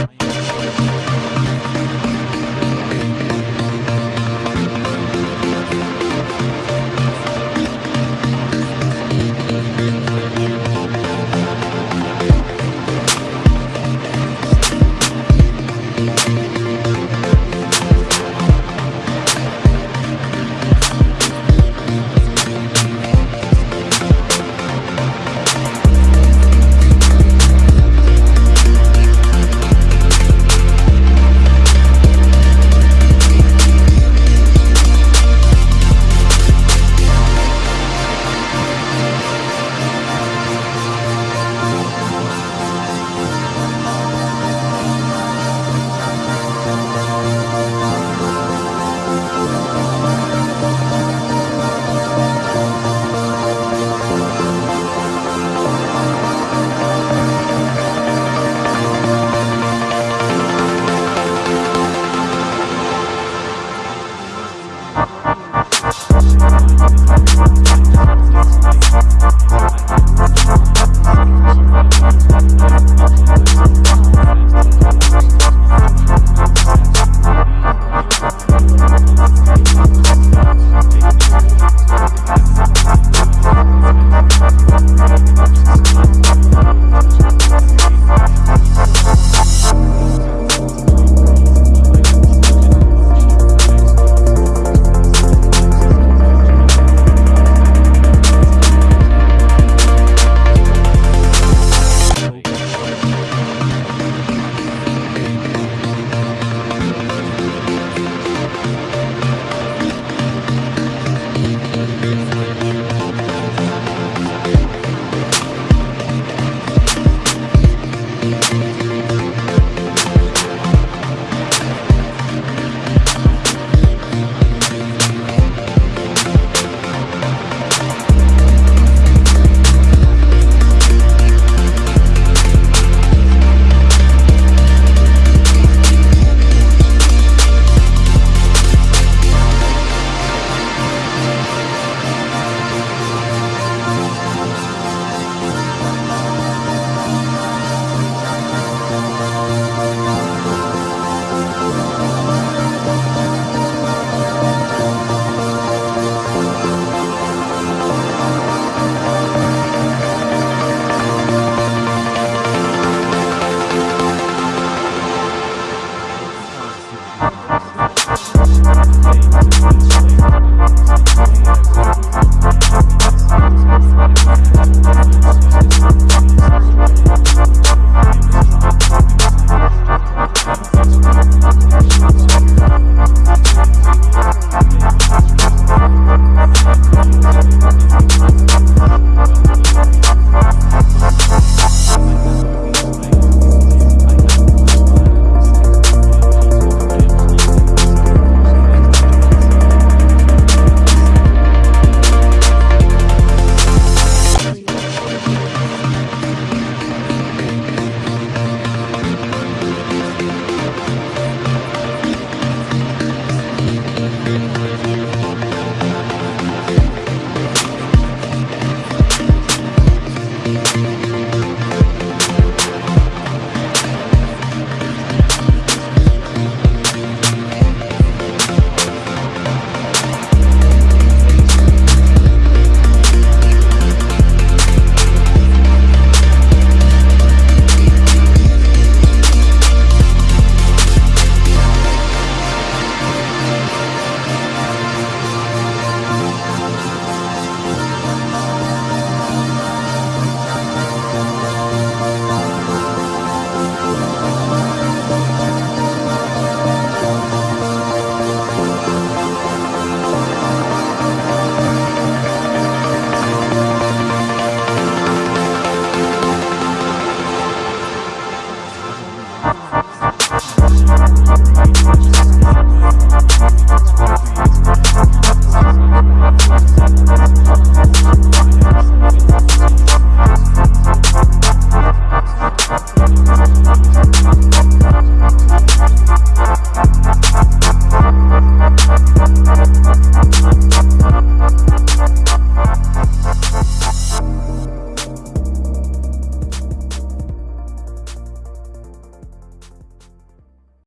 Miami.